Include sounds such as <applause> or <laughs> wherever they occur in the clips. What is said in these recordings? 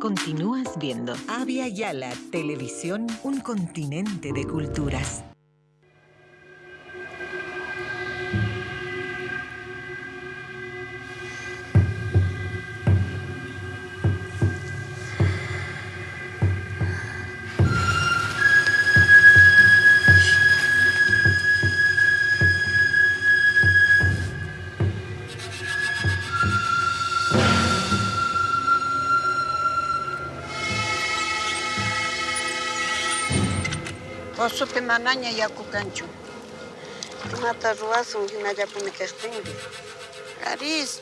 Continúas viendo Avia Yala Televisión, un continente de culturas. Osupi manaña yakukanchu. Mata ruwasun hinallapuni kaqtinmi. Aris.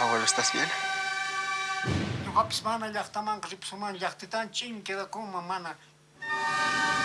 Abuelo, ¿estás bien? Ñuqapis mana llaqtamanqa ripusamani llaqtitan chin quedakunman mana. Ay, mi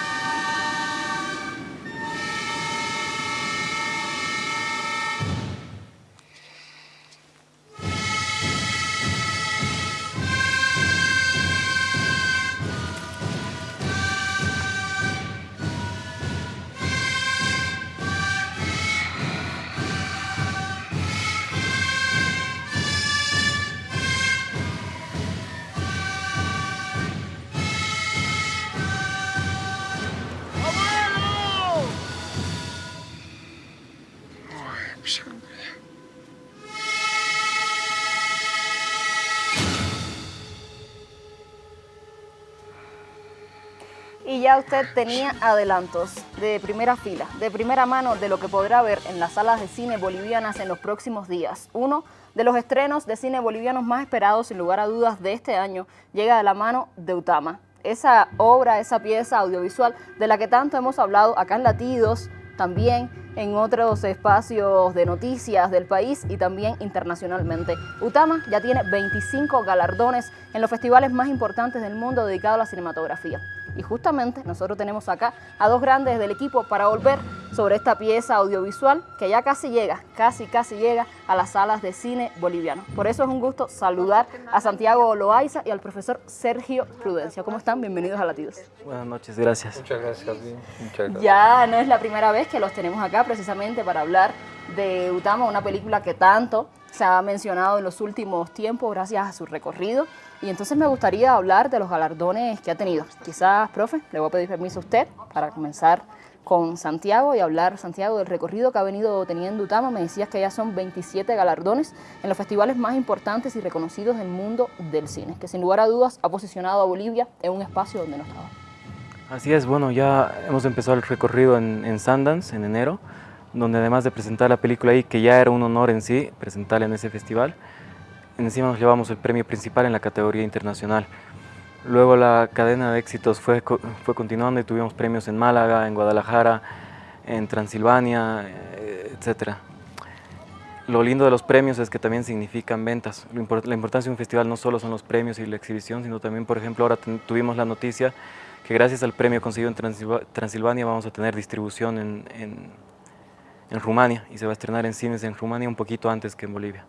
usted tenía adelantos de primera fila, de primera mano de lo que podrá ver en las salas de cine bolivianas en los próximos días. Uno de los estrenos de cine bolivianos más esperados, sin lugar a dudas, de este año, llega de la mano de Utama. Esa obra, esa pieza audiovisual de la que tanto hemos hablado acá en Latidos, también en otros espacios de noticias del país y también internacionalmente. Utama ya tiene 25 galardones en los festivales más importantes del mundo dedicados a la cinematografía. Y justamente nosotros tenemos acá a dos grandes del equipo para volver sobre esta pieza audiovisual que ya casi llega, casi casi llega a las salas de cine boliviano. Por eso es un gusto saludar a Santiago Loaiza y al profesor Sergio Prudencia. ¿Cómo están? Bienvenidos a Latidos. Buenas noches, gracias. Muchas gracias. Muchas gracias. Ya no es la primera vez que los tenemos acá precisamente para hablar de Utama, una película que tanto se ha mencionado en los últimos tiempos gracias a su recorrido. Y entonces me gustaría hablar de los galardones que ha tenido. Quizás, profe, le voy a pedir permiso a usted para comenzar con Santiago y hablar, Santiago, del recorrido que ha venido teniendo Utama. Me decías que ya son 27 galardones en los festivales más importantes y reconocidos del mundo del cine, que sin lugar a dudas ha posicionado a Bolivia en un espacio donde no estaba. Así es, bueno, ya hemos empezado el recorrido en, en Sundance en enero, donde además de presentar la película ahí, que ya era un honor en sí, presentarla en ese festival, encima nos llevamos el premio principal en la categoría internacional. Luego la cadena de éxitos fue, fue continuando y tuvimos premios en Málaga, en Guadalajara, en Transilvania, eh, etc. Lo lindo de los premios es que también significan ventas. La importancia de un festival no solo son los premios y la exhibición, sino también, por ejemplo, ahora tuvimos la noticia que gracias al premio conseguido en Transilva- Transilvania vamos a tener distribución en, en, en Rumania y se va a estrenar en cines en Rumania un poquito antes que en Bolivia.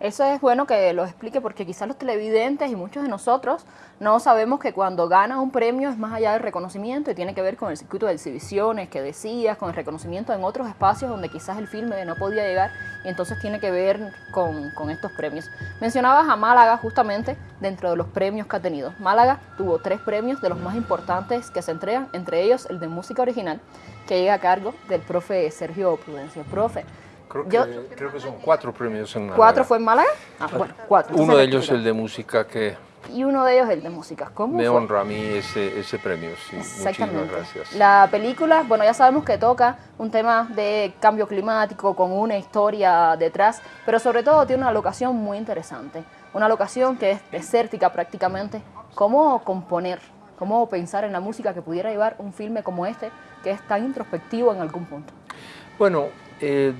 Eso es bueno que lo explique porque quizás los televidentes y muchos de nosotros no sabemos que cuando gana un premio es más allá del reconocimiento y tiene que ver con el circuito de exhibiciones que decías, con el reconocimiento en otros espacios donde quizás el filme no podía llegar y entonces tiene que ver con, estos premios. Mencionabas a Málaga justamente dentro de los premios que ha tenido. Málaga tuvo tres premios de los más importantes que se entregan, entre ellos el de música original que llega a cargo del profe Sergio Prudencio. Profe, Creo que, Yo- creo que son cuatro premios en Málaga. ¿cuatro fue en Málaga? Ah, bueno, cuatro. Uno de ellos rectifica. el de música que Y uno de ellos el de música. ¿Cómo me fue? honra a mí ese, ese premio. Sí, muchísimas Exactamente. gracias. La película, bueno, ya sabemos que toca un tema de cambio climático con una historia detrás, pero sobre todo tiene una locación muy interesante. Una locación que es desértica prácticamente. ¿Cómo componer? ¿Cómo pensar en la música que pudiera llevar un filme como este, que es tan introspectivo en algún punto? Bueno, eh,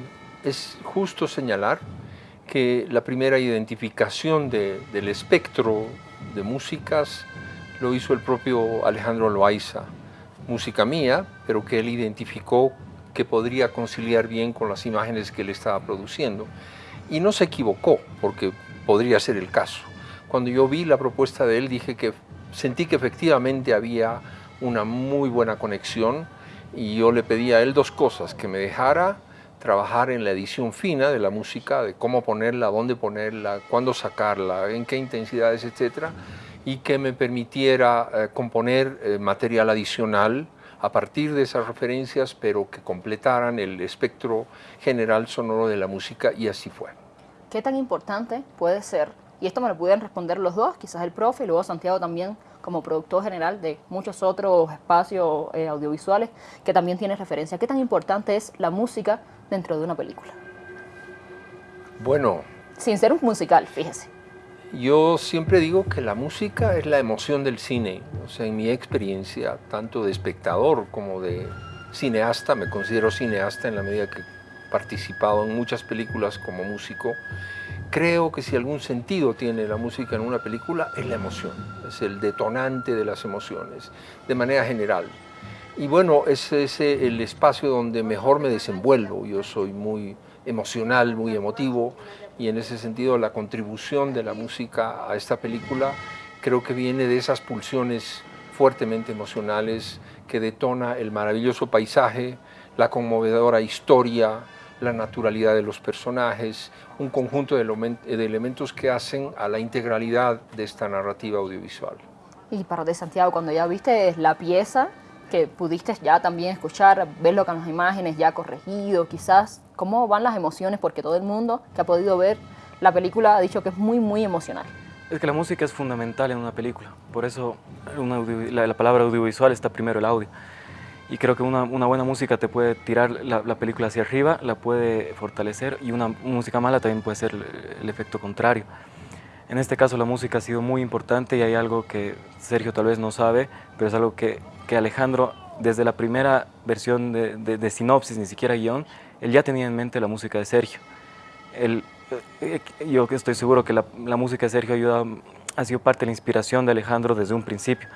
es justo señalar que la primera identificación de- del espectro de músicas lo hizo el propio Alejandro Loaiza, música mía, pero que él identificó que podría conciliar bien con las imágenes que él estaba produciendo. Y no se equivocó, porque podría ser el caso. Cuando yo vi la propuesta de él, dije que sentí que efectivamente había una muy buena conexión y yo le pedí a él dos cosas, que me dejara trabajar en la edición fina de la música, de cómo ponerla, dónde ponerla, cuándo sacarla, en qué intensidades, etc. Y que me permitiera eh, componer eh, material adicional a partir de esas referencias, pero que completaran el espectro general sonoro de la música y así fue. ¿Qué tan importante puede ser? Y esto me lo pudieran responder los dos, quizás el profe y luego Santiago también como productor general de muchos otros espacios eh, audiovisuales que también tiene referencia. ¿Qué tan importante es la música dentro de una película? Bueno. Sin ser un musical, fíjese. Yo siempre digo que la música es la emoción del cine. O sea, en mi experiencia, tanto de espectador como de cineasta, me considero cineasta en la medida que he participado en muchas películas como músico, creo que si algún sentido tiene la música en una película es la emoción, es el detonante de las emociones, de manera general. Y bueno, ese es el espacio donde mejor me desenvuelvo. Yo soy muy emocional, muy emotivo, y en ese sentido la contribución de la música a esta película creo que viene de esas pulsiones fuertemente emocionales que detona el maravilloso paisaje, la conmovedora historia, la naturalidad de los personajes, un conjunto de, elementos que hacen a la integralidad de esta narrativa audiovisual. Y para de Santiago, cuando ya viste la pieza, que pudiste ya también escuchar, verlo con las imágenes ya corregido, quizás, ¿cómo van las emociones? Porque todo el mundo que ha podido ver la película ha dicho que es muy, muy emocional. Es que la música es fundamental en una película, por eso la palabra audiovisual está primero el audio y creo que una, buena música te puede tirar la, película hacia arriba, la puede fortalecer y una música mala también puede ser el, efecto contrario. En este caso la música ha sido muy importante y hay algo que Sergio tal vez no sabe, pero es algo que, que Alejandro desde la primera versión de, sinopsis, ni siquiera guion, él ya tenía en mente la música de Sergio. Él, eh, yo estoy seguro que la, la música de Sergio ayuda, ha sido parte de la inspiración de Alejandro desde un principio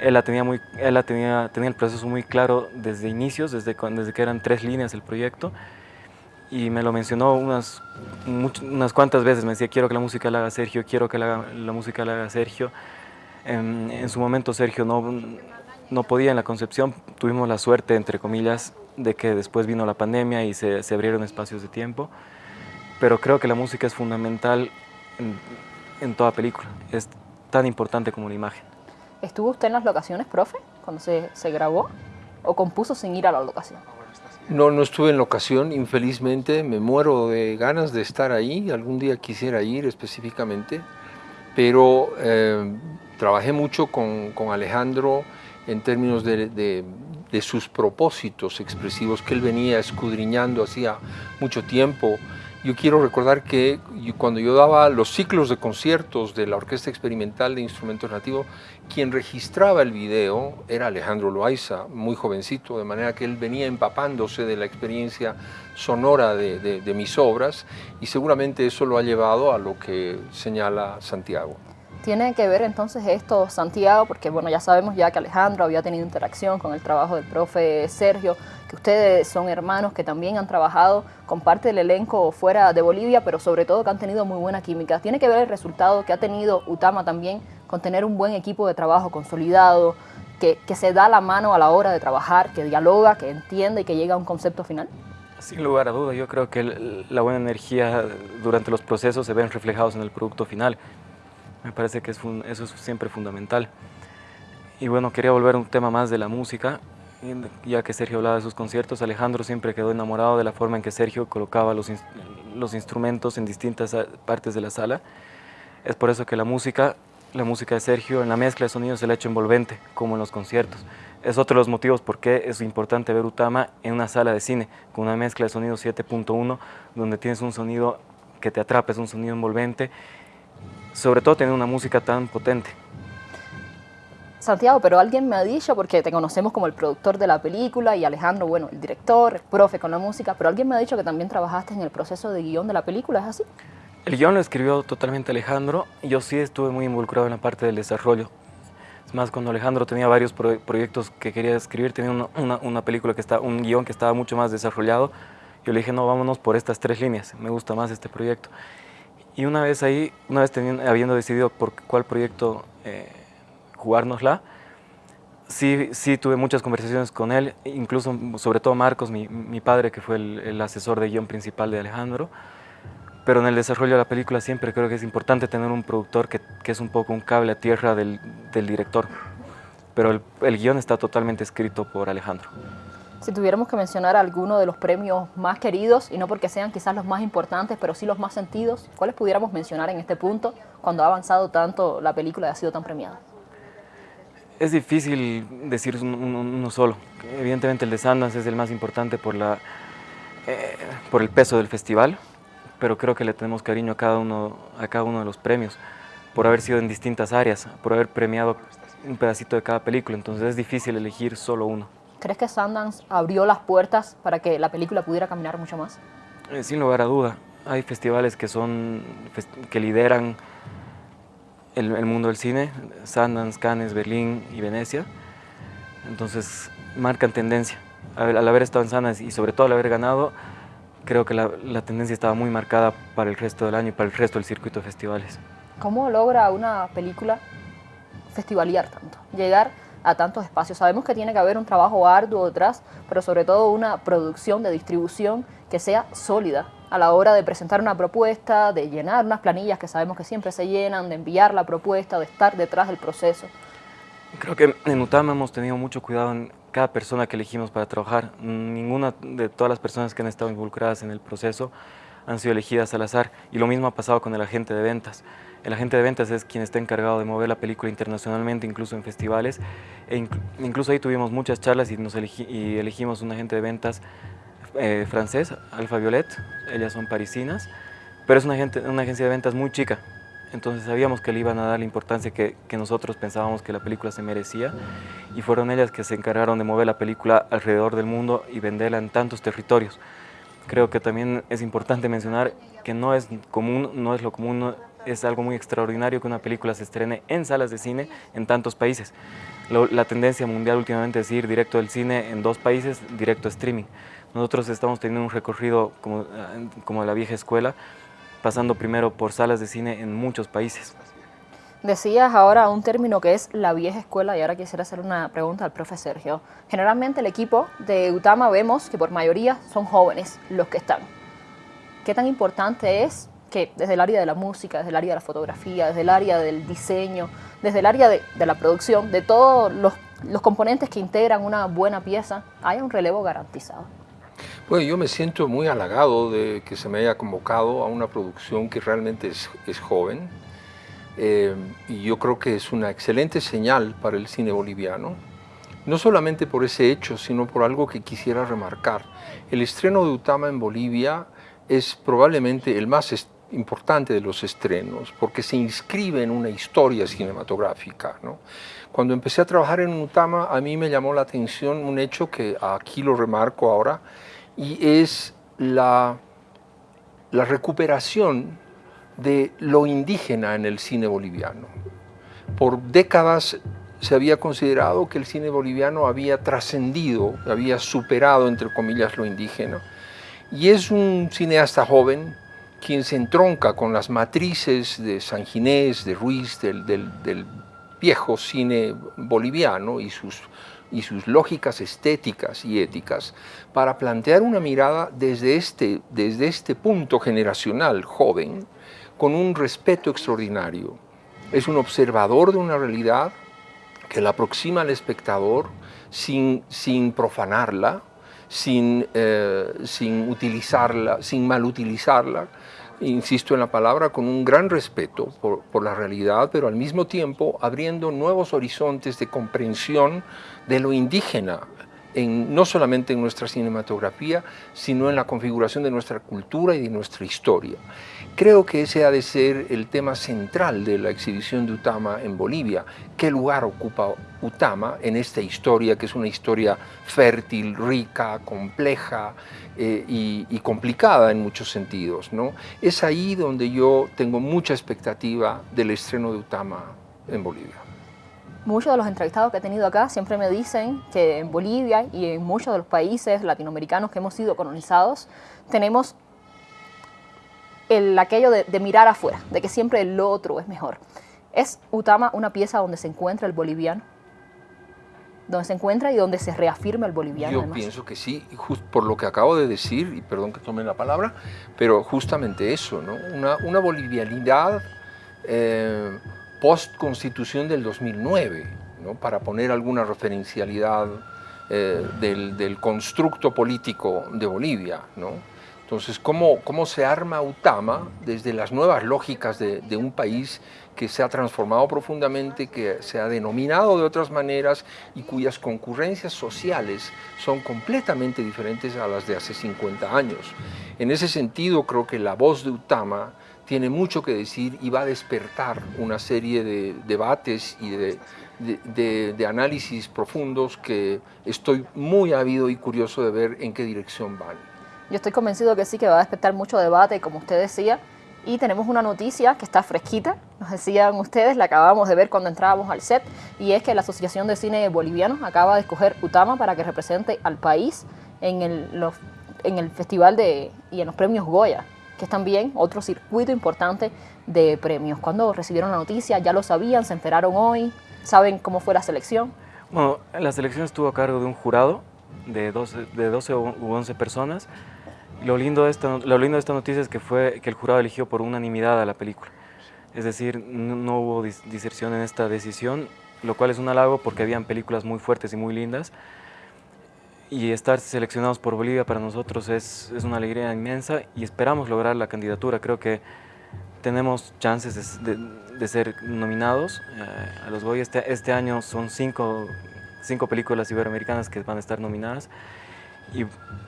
él, la tenía, muy, él la tenía, tenía el proceso muy claro desde inicios, desde, desde que eran tres líneas el proyecto, y me lo mencionó unas, unas cuantas veces, me decía, quiero que la música la haga Sergio, quiero que la, la música la haga Sergio. En, en, su momento Sergio no, no podía en la concepción, tuvimos la suerte, entre comillas, de que después vino la pandemia y se, se abrieron espacios de tiempo, pero creo que la música es fundamental en, en toda película, es tan importante como la imagen. ¿Estuvo usted en las locaciones, profe, cuando se, se grabó? ¿O compuso sin ir a la locación? No, no estuve en locación, infelizmente, me muero de ganas de estar ahí, algún día quisiera ir específicamente, pero eh, trabajé mucho con, con, Alejandro en términos de, de, sus propósitos expresivos que él venía escudriñando hacía mucho tiempo, yo quiero recordar que cuando yo daba los ciclos de conciertos de la Orquesta Experimental de Instrumentos Nativos, quien registraba el video era Alejandro Loaiza, muy jovencito, de manera que él venía empapándose de la experiencia sonora de, de mis obras y seguramente eso lo ha llevado a lo que señala Santiago. Tiene que ver entonces esto, Santiago, porque bueno, ya sabemos ya que Alejandro había tenido interacción con el trabajo del profe Sergio, que ustedes son hermanos que también han trabajado con parte del elenco fuera de Bolivia, pero sobre todo que han tenido muy buena química. Tiene que ver el resultado que ha tenido Utama también con tener un buen equipo de trabajo consolidado, que, que se da la mano a la hora de trabajar, que dialoga, que entiende y que llega a un concepto final. Sin lugar a duda, yo creo que la buena energía durante los procesos se ven reflejados en el producto final. Me parece que eso es siempre fundamental. Y bueno, quería volver a un tema más de la música, ya que Sergio hablaba de sus conciertos, Alejandro siempre quedó enamorado de la forma en que Sergio colocaba los, instrumentos en distintas partes de la sala. Es por eso que la música, la música de Sergio en la mezcla de sonidos se le ha hecho envolvente, como en los conciertos. Es otro de los motivos por qué es importante ver Utama en una sala de cine, con una mezcla de sonido 7.1, donde tienes un sonido que te atrapa, es un sonido envolvente sobre todo tener una música tan potente. Santiago, pero alguien me ha dicho, porque te conocemos como el productor de la película y Alejandro, bueno, el director, el profe con la música, pero alguien me ha dicho que también trabajaste en el proceso de guion de la película, ¿es así? El guion lo escribió totalmente Alejandro y yo sí estuve muy involucrado en la parte del desarrollo. Es más, cuando Alejandro tenía varios proyectos que quería escribir, tenía una, una, película que está, un guion que estaba mucho más desarrollado, yo le dije, no, vámonos por estas tres líneas, me gusta más este proyecto. Y una vez ahí, una vez teniendo, habiendo decidido por cuál proyecto eh, jugárnosla, Sí, sí, tuve muchas conversaciones con él, incluso sobre todo Marcos, mi, mi padre, que fue el, el, asesor de guion principal de Alejandro. Pero en el desarrollo de la película siempre creo que es importante tener un productor que, que es un poco un cable a tierra del, del director. Pero el, el guion está totalmente escrito por Alejandro. Si tuviéramos que mencionar alguno de los premios más queridos, y no porque sean quizás los más importantes, pero sí los más sentidos, ¿cuáles pudiéramos mencionar en este punto cuando ha avanzado tanto la película y ha sido tan premiada? Es difícil decir uno solo. Evidentemente el de Sundance es el más importante por, la, eh, por el peso del festival, pero creo que le tenemos cariño a cada, uno, a cada uno de los premios, por haber sido en distintas áreas, por haber premiado un pedacito de cada película, entonces es difícil elegir solo uno. ¿Crees que Sundance abrió las puertas para que la película pudiera caminar mucho más? Eh, sin lugar a duda. Hay festivales que, son, que lideran el, el, mundo del cine, Sundance, Cannes, Berlín y Venecia. Entonces marcan tendencia. Al, al haber estado en Sundance y sobre todo al haber ganado, creo que la, la, tendencia estaba muy marcada para el resto del año y para el resto del circuito de festivales. ¿Cómo logra una película festivalear tanto? Llegar a tantos espacios. Sabemos que tiene que haber un trabajo arduo detrás, pero sobre todo una producción de distribución que sea sólida a la hora de presentar una propuesta, de llenar unas planillas que sabemos que siempre se llenan, de enviar la propuesta, de estar detrás del proceso. Creo que en Utama hemos tenido mucho cuidado en cada persona que elegimos para trabajar. Ninguna de todas las personas que han estado involucradas en el proceso han sido elegidas al azar y lo mismo ha pasado con el agente de ventas. El agente de ventas es quien está encargado de mover la película internacionalmente, incluso en festivales. E inc incluso ahí tuvimos muchas charlas y, nos elegí y elegimos un agente de ventas eh, francés, Alfa Violet. Ellas son parisinas, pero es una, una agencia de ventas muy chica. Entonces sabíamos que le iban a dar la importancia que, que, nosotros pensábamos que la película se merecía y fueron ellas que se encargaron de mover la película alrededor del mundo y venderla en tantos territorios. Creo que también es importante mencionar que no es común, no es lo común, es algo muy extraordinario que una película se estrene en salas de cine en tantos países. Lo, la tendencia mundial últimamente es ir directo del cine en dos países, directo streaming. Nosotros estamos teniendo un recorrido como, como la vieja escuela, pasando primero por salas de cine en muchos países. Decías ahora un término que es la vieja escuela y ahora quisiera hacer una pregunta al profe Sergio. Generalmente el equipo de Utama vemos que por mayoría son jóvenes los que están. ¿Qué tan importante es que desde el área de la música, desde el área de la fotografía, desde el área del diseño, desde el área de, la producción, de todos los, componentes que integran una buena pieza, haya un relevo garantizado? Bueno, yo me siento muy halagado de que se me haya convocado a una producción que realmente es joven, eh, y yo creo que es una excelente señal para el cine boliviano, no solamente por ese hecho, sino por algo que quisiera remarcar. El estreno de Utama en Bolivia es probablemente el más importante de los estrenos, porque se inscribe en una historia cinematográfica. ¿no? Cuando empecé a trabajar en Utama, a mí me llamó la atención un hecho que aquí lo remarco ahora, y es la, la recuperación de lo indígena en el cine boliviano. Por décadas se había considerado que el cine boliviano había trascendido, había superado, entre comillas, lo indígena. Y es un cineasta joven quien se entronca con las matrices de San Ginés, de Ruiz, del, del, viejo cine boliviano y sus, y sus lógicas estéticas y éticas para plantear una mirada desde este, desde este punto generacional joven con un respeto extraordinario. Es un observador de una realidad que la aproxima al espectador sin, sin profanarla, sin, eh, sin utilizarla, sin malutilizarla, insisto en la palabra, con un gran respeto por, por, la realidad, pero al mismo tiempo abriendo nuevos horizontes de comprensión de lo indígena, no solamente en nuestra cinematografía, sino en la configuración de nuestra cultura y de nuestra historia. Creo que ese ha de ser el tema central de la exhibición de Utama en Bolivia. ¿Qué lugar ocupa Utama en esta historia, que es una historia fértil, rica, compleja eh, y, y, complicada en muchos sentidos? ¿no? Es ahí donde yo tengo mucha expectativa del estreno de Utama en Bolivia. Muchos de los entrevistados que he tenido acá siempre me dicen que en Bolivia y en muchos de los países latinoamericanos que hemos sido colonizados, tenemos el, aquello de, de, mirar afuera, de que siempre el otro es mejor. ¿Es Utama una pieza donde se encuentra el boliviano? donde se encuentra y donde se reafirma el boliviano. Yo además. pienso que sí, just por lo que acabo de decir, y perdón que tome la palabra, pero justamente eso, ¿no? una, una bolivianidad eh, post-constitución del 2009, ¿no? para poner alguna referencialidad eh, del, del constructo político de Bolivia. ¿no? Entonces, ¿cómo, ¿cómo se arma UTAMA desde las nuevas lógicas de, de, un país que se ha transformado profundamente, que se ha denominado de otras maneras y cuyas concurrencias sociales son completamente diferentes a las de hace 50 años? En ese sentido, creo que la voz de UTAMA tiene mucho que decir y va a despertar una serie de debates y de, análisis profundos que estoy muy ávido y curioso de ver en qué dirección van. Yo estoy convencido que sí, que va a despertar mucho debate, como usted decía, y tenemos una noticia que está fresquita, nos decían ustedes, la acabamos de ver cuando entrábamos al set, y es que la Asociación de Cine Boliviano acaba de escoger Utama para que represente al país en el, en el festival de, y en los premios Goya, que es también otro circuito importante de premios. Cuando recibieron la noticia, ya lo sabían, se enteraron hoy, saben cómo fue la selección. Bueno, la selección estuvo a cargo de un jurado de 12, de 12 u 11 personas, lo lindo, de esta, lo lindo de esta noticia es que fue que el jurado eligió por unanimidad a la película. Es decir, no, hubo dis diserción en esta decisión, lo cual es un halago porque habían películas muy fuertes y muy lindas. Y estar seleccionados por Bolivia para nosotros es, es una alegría inmensa y esperamos lograr la candidatura. Creo que tenemos chances de, de, de ser nominados eh, a los Goya. Este, este año son cinco, cinco películas iberoamericanas que van a estar nominadas. Y,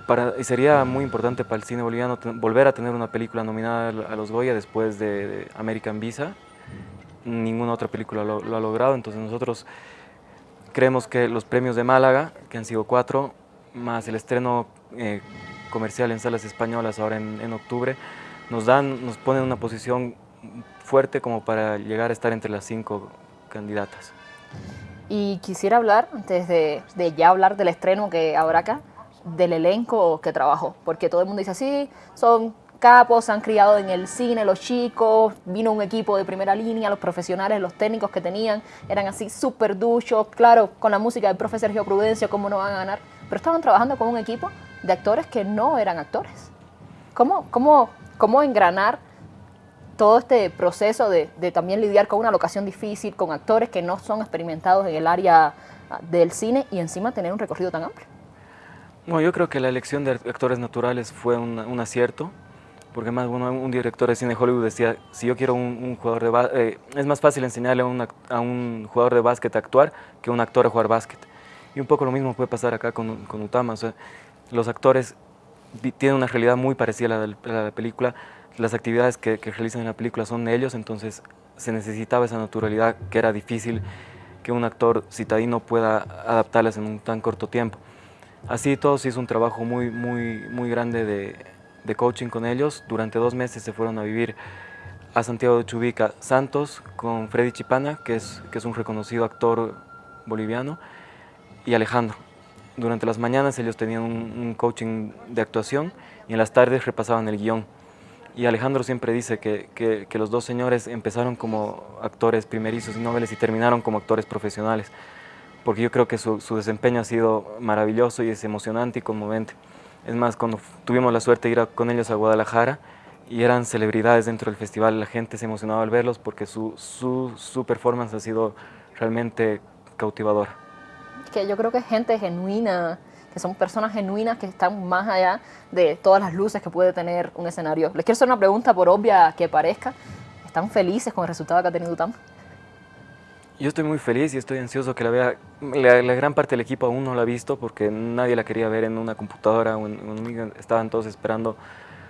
para, y, sería muy importante para el cine boliviano volver a tener una película nominada a los Goya después de, de American Visa. Ninguna otra película lo, lo, ha logrado, entonces nosotros creemos que los premios de Málaga, que han sido cuatro, más el estreno eh, comercial en salas españolas ahora en, en, octubre, nos, dan, nos ponen en una posición fuerte como para llegar a estar entre las cinco candidatas. Y quisiera hablar, antes de, ya hablar del estreno que habrá acá, del elenco que trabajó, porque todo el mundo dice así, son capos, se han criado en el cine, los chicos, vino un equipo de primera línea, los profesionales, los técnicos que tenían, eran así súper duchos, claro, con la música del profe Sergio Prudencio, cómo no van a ganar, pero estaban trabajando con un equipo de actores que no eran actores. ¿Cómo, cómo, cómo engranar todo este proceso de, también lidiar con una locación difícil, con actores que no son experimentados en el área del cine y encima tener un recorrido tan amplio? Bueno, yo creo que la elección de actores naturales fue un, acierto, porque más bueno, un director de cine Hollywood decía, si yo quiero un, un jugador de eh, es más fácil enseñarle a un, a un, jugador de básquet a actuar que a un actor a jugar básquet. Y un poco lo mismo puede pasar acá con, con Utama, o sea, los actores tienen una realidad muy parecida a la la, la película, las actividades que, que, realizan en la película son de ellos, entonces se necesitaba esa naturalidad que era difícil que un actor citadino pueda adaptarlas en un tan corto tiempo. Así todo se hizo un trabajo muy, muy, muy grande de, de, coaching con ellos. Durante dos meses se fueron a vivir a Santiago de Chubica Santos con Freddy Chipana, que es, que es un reconocido actor boliviano, y Alejandro. Durante las mañanas ellos tenían un, coaching de actuación y en las tardes repasaban el guion. Y Alejandro siempre dice que, que, los dos señores empezaron como actores primerizos y noveles y terminaron como actores profesionales porque yo creo que su, su, desempeño ha sido maravilloso y es emocionante y conmovente. Es más, cuando tuvimos la suerte de ir con ellos a Guadalajara y eran celebridades dentro del festival, la gente se emocionaba al verlos porque su, su, su performance ha sido realmente cautivadora. Que yo creo que es gente genuina, que son personas genuinas que están más allá de todas las luces que puede tener un escenario. Les quiero hacer una pregunta, por obvia que parezca. ¿Están felices con el resultado que ha tenido UTAM? Yo estoy muy feliz y estoy ansioso que la vea. La, la, gran parte del equipo aún no la ha visto porque nadie la quería ver en una computadora o en, en, estaban todos esperando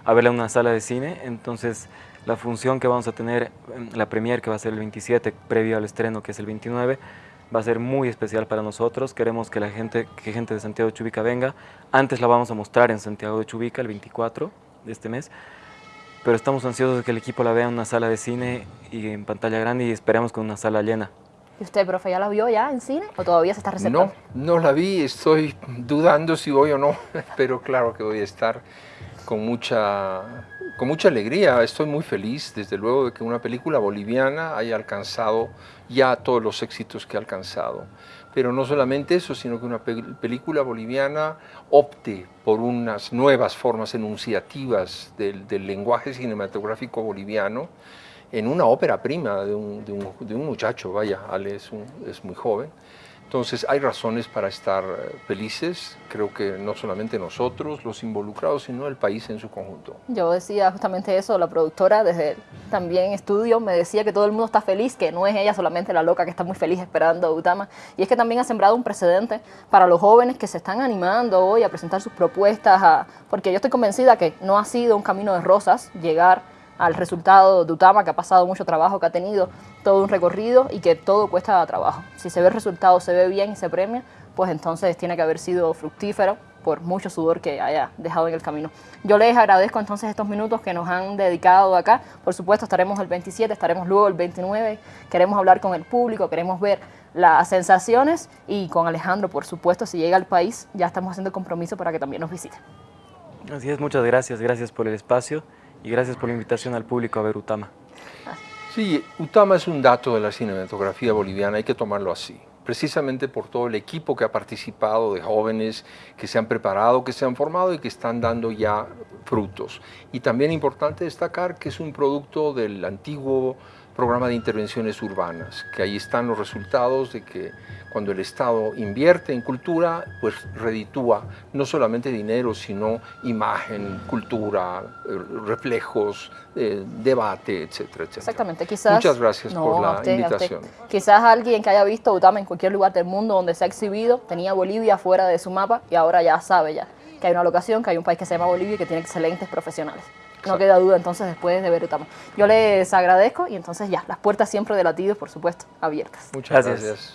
a verla en una sala de cine. Entonces, la función que vamos a tener, la premier que va a ser el 27, previo al estreno que es el 29, va a ser muy especial para nosotros. Queremos que la gente, que gente de Santiago de Chubica venga. Antes la vamos a mostrar en Santiago de Chubica el 24 de este mes. Pero estamos ansiosos de que el equipo la vea en una sala de cine y en pantalla grande y esperamos con una sala llena. ¿Y usted, profe, ya la vio ya en cine o todavía se está reservando? No, no la vi, estoy dudando si voy o no, <laughs> pero claro que voy a estar con mucha, con mucha alegría. Estoy muy feliz, desde luego, de que una película boliviana haya alcanzado ya todos los éxitos que ha alcanzado. pero no solamente eso, sino que una película boliviana opte por unas nuevas formas enunciativas del, lenguaje cinematográfico boliviano en una ópera prima de un, muchacho, vaya, Ale es, muy joven, entonces hay razones para estar eh, felices, creo que no solamente nosotros, los involucrados, sino el país en su conjunto. Yo decía justamente eso, la productora desde también estudio me decía que todo el mundo está feliz, que no es ella solamente la loca que está muy feliz esperando a Utama, y es que también ha sembrado un precedente para los jóvenes que se están animando hoy a presentar sus propuestas, porque yo estoy convencida que no ha sido un camino de rosas llegar al resultado de Utama, que ha pasado mucho trabajo, que ha tenido todo un recorrido y que todo cuesta trabajo. Si se ve el resultado, se ve bien y se premia, pues entonces tiene que haber sido fructífero por mucho sudor que haya dejado en el camino. Yo les agradezco entonces estos minutos que nos han dedicado acá. Por supuesto, estaremos el 27, estaremos luego el 29. Queremos hablar con el público, queremos ver las sensaciones y con Alejandro, por supuesto, si llega al país, ya estamos haciendo compromiso para que también nos visite. Así es, muchas gracias, gracias por el espacio y gracias por la invitación al público a ver Utama. Sí, Utama es un dato de la cinematografía boliviana, hay que tomarlo así precisamente por todo el equipo que ha participado de jóvenes que se han preparado, que se han formado y que están dando ya frutos. Y también importante destacar que es un producto del antiguo programa de intervenciones urbanas, que ahí están los resultados de que cuando el Estado invierte en cultura, pues reditúa no solamente dinero, sino imagen, cultura, eh, reflejos, eh, debate, etcétera, etcétera. Exactamente, quizás... Muchas gracias por la invitación. Quizás alguien que haya visto Utama en cualquier lugar del mundo donde se ha exhibido, tenía Bolivia fuera de su mapa y ahora ya sabe ya que hay una locación, que hay un país que se llama Bolivia y que tiene excelentes profesionales. No queda duda entonces después de ver Utama. Yo les agradezco y entonces ya, las puertas siempre de latidos, por supuesto, abiertas. Muchas gracias.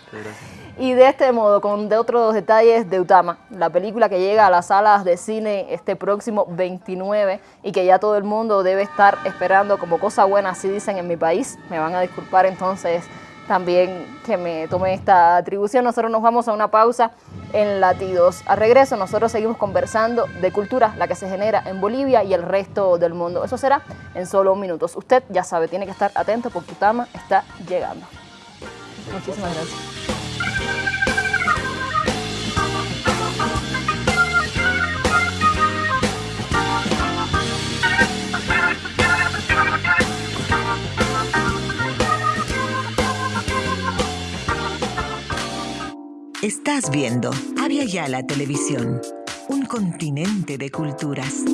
Y de este modo, con de otros detalles de Utama, la película que llega a las salas de cine este próximo 29 y que ya todo el mundo debe estar esperando como cosa buena, así dicen en mi país. Me van a disculpar entonces también que me tome esta atribución. Nosotros nos vamos a una pausa en Latidos. A regreso nosotros seguimos conversando de cultura, la que se genera en Bolivia y el resto del mundo. Eso será en solo minutos. Usted ya sabe, tiene que estar atento porque Utama está llegando. Muchísimas gracias. Estás viendo Avia Yala Televisión, un continente de culturas.